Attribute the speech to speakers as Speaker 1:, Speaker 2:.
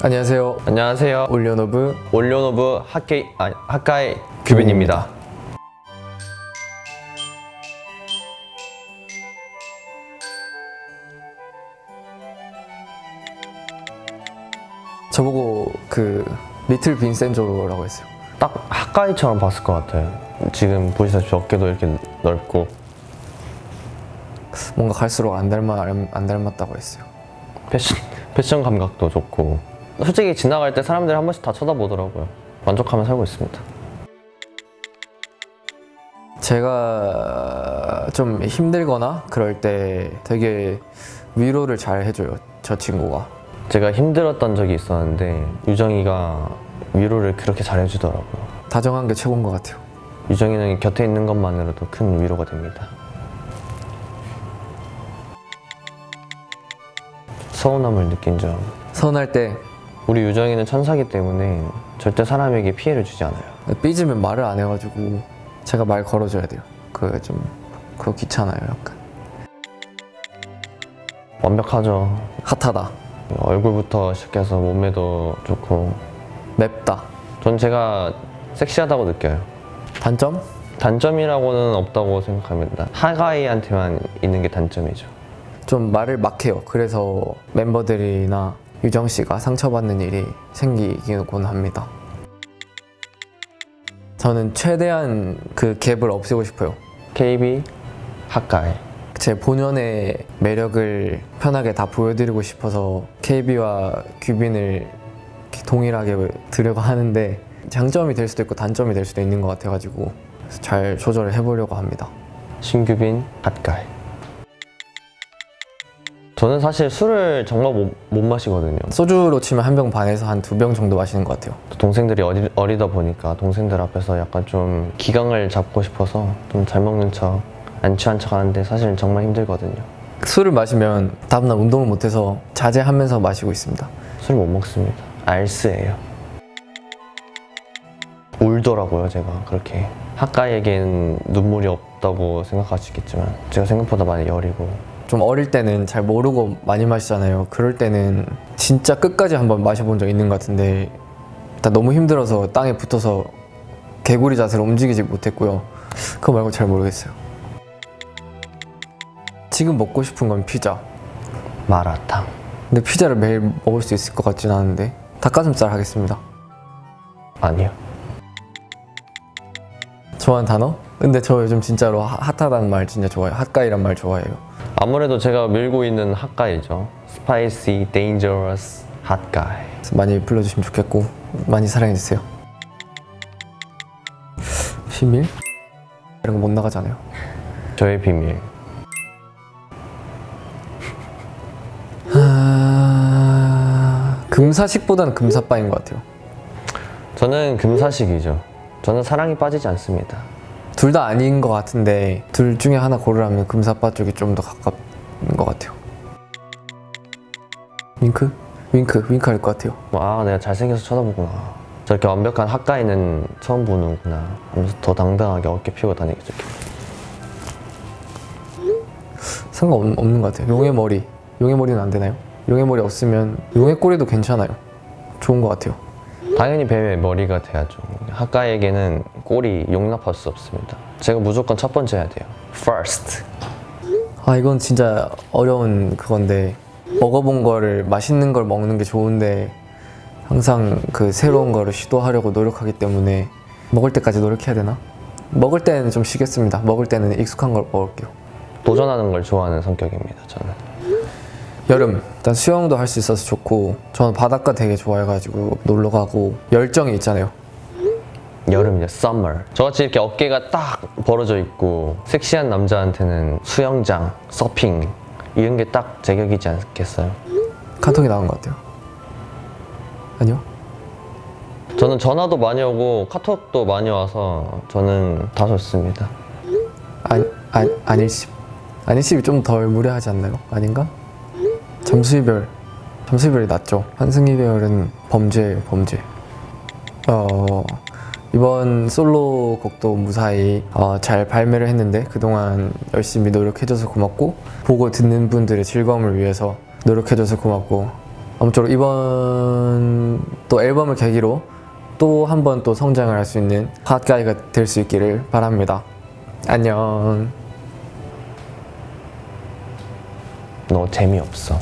Speaker 1: 안녕하세요.
Speaker 2: 안녕하세요.
Speaker 1: 올리오노브
Speaker 2: 올리오노브 학케이 아 학카이 규빈입니다.
Speaker 1: 저보고 그 리틀 빈센조라고 했어요.
Speaker 2: 딱 학카이처럼 봤을 것 같아요. 지금 보시다시피 어깨도 이렇게 넓고
Speaker 1: 뭔가 갈수록 안 닮아 안 닮았다고 했어요.
Speaker 2: 패션 패션 감각도 좋고 솔직히 지나갈 때 사람들이 한 번씩 다 쳐다보더라고요. 만족하며 살고 있습니다.
Speaker 1: 제가 좀 힘들거나 그럴 때 되게 위로를 잘 해줘요. 저 친구가.
Speaker 2: 제가 힘들었던 적이 있었는데 유정이가 위로를 그렇게 잘 해주더라고요.
Speaker 1: 다정한 게 최고인 것 같아요.
Speaker 2: 유정이는 곁에 있는 것만으로도 큰 위로가 됩니다. 서운함을 느낀 점.
Speaker 1: 서운할 때
Speaker 2: 우리 유정이는 천사기 때문에 절대 사람에게 피해를 주지 않아요.
Speaker 1: 삐지면 말을 안 해가지고 제가 말 걸어줘야 돼요. 그게 좀 그거 귀찮아요. 약간
Speaker 2: 완벽하죠.
Speaker 1: 핫하다,
Speaker 2: 얼굴부터 시작해서 몸매도 좋고.
Speaker 1: 맵다.
Speaker 2: 전 제가 섹시하다고 느껴요.
Speaker 1: 단점?
Speaker 2: 단점이라고는 없다고 생각합니다. 하가이한테만 있는 게 단점이죠.
Speaker 1: 좀 말을 막 해요. 그래서 멤버들이나 유정 씨가 상처받는 일이 생기곤 합니다. 저는 최대한 그 갭을 없애고 싶어요.
Speaker 2: KB 하가이.
Speaker 1: 제 본연의 매력을 편하게 다 보여드리고 싶어서 KB와 규빈을 동일하게 들으려고 하는데 장점이 될 수도 있고 단점이 될 수도 있는 것 같아가지고 잘 조절을 해보려고 합니다.
Speaker 2: 신규빈 핫가이. 저는 사실 술을 정말 못, 못 마시거든요.
Speaker 1: 소주로 치면 한 병 반에서 한 두 병 정도 마시는 것 같아요.
Speaker 2: 동생들이 어리, 어리다 보니까 동생들 앞에서 약간 좀 기강을 잡고 싶어서 좀 잘 먹는 척, 안 취한 척 하는데 사실은 정말 힘들거든요.
Speaker 1: 술을 마시면 다음날 운동을 못해서 자제하면서 마시고 있습니다.
Speaker 2: 술못 먹습니다. 알스예요. 울더라고요, 제가 그렇게. 하가에겐 눈물이 없다고 생각하시겠지만 제가 생각보다 많이 여리고
Speaker 1: 좀 어릴 때는 잘 모르고 많이 마시잖아요. 그럴 때는 진짜 끝까지 한번 마셔본 적 있는 것 같은데 다 너무 힘들어서 땅에 붙어서 개구리 자세로 움직이지 못했고요. 그거 말고 잘 모르겠어요. 지금 먹고 싶은 건 피자.
Speaker 2: 마라탕.
Speaker 1: 근데 피자를 매일 먹을 수 있을 것 같진 않은데 닭가슴살 하겠습니다.
Speaker 2: 아니요.
Speaker 1: 좋아하는 단어? 근데 저 요즘 진짜로 하- 핫하다는 말 진짜 좋아해요. hot guy란 말 좋아해요.
Speaker 2: 아무래도 제가 밀고 있는 hot guy죠. spicy,
Speaker 1: dangerous, hot guy. 많이 불러주시면 좋겠고 많이 사랑해주세요. 비밀? 이런 거 못 나가잖아요.
Speaker 2: 저의 비밀.
Speaker 1: 아... 금사식보다는 금사빠인 것 같아요.
Speaker 2: 저는 금사식이죠. 저는 사랑이 빠지지 않습니다.
Speaker 1: 둘 다 아닌 것 같은데 둘 중에 하나 고르라면 금사빠 쪽이 좀 더 가깝은 것 같아요. 윙크? 윙크, 윙크 할 것 같아요.
Speaker 2: 뭐, 아, 내가 잘생겨서 쳐다보구나. 저렇게 완벽한 핫가이는 처음 보는구나. 하면서 더 당당하게 어깨 펴고 다니겠죠.
Speaker 1: 상관없는 것 같아요. 용의 머리. 용의 머리는 안 되나요? 용의 머리 없으면 용의 꼬리도 괜찮아요. 좋은 것 같아요.
Speaker 2: 당연히 뱀의 머리가 돼야죠. 핫가이에게는 꼴이 용납할 수 없습니다. 제가 무조건 첫 번째 해야 돼요. First.
Speaker 1: 아 이건 진짜 어려운 그건데 먹어본 거를 맛있는 걸 먹는 게 좋은데 항상 그 새로운 거를 시도하려고 노력하기 때문에 먹을 때까지 노력해야 되나? 먹을 때는 좀 쉬겠습니다. 먹을 때는 익숙한 걸 먹을게요.
Speaker 2: 도전하는 걸 좋아하는 성격입니다. 저는.
Speaker 1: 여름 일단 수영도 할 수 있어서 좋고 저는 바닷가 되게 좋아해가지고 놀러 가고 열정이 있잖아요.
Speaker 2: 여름이죠. Summer. 저같이 이렇게 어깨가 딱 벌어져 있고 섹시한 남자한테는 수영장, 서핑 이런 게 딱 제격이지 않겠어요?
Speaker 1: 카톡이 나온 것 같아요. 아니요?
Speaker 2: 저는 전화도 많이 오고 카톡도 많이 와서 저는 다 좋습니다.
Speaker 1: 아니, 아니, 아닐십. 아닐십이 좀 덜 무례하지 않나요? 아닌가? 잠수이별. 잠수이별이 낫죠. 한승이별은 범죄예요, 범죄. 어, 이번 솔로 곡도 무사히 어, 잘 발매를 했는데 그동안 열심히 노력해줘서 고맙고 보고 듣는 분들의 즐거움을 위해서 노력해줘서 고맙고 아무쪼록 이번 또 앨범을 계기로 또 한 번 또 성장을 할 수 있는 핫가이가 될 수 있기를 바랍니다. 안녕.
Speaker 2: 너 재미없어.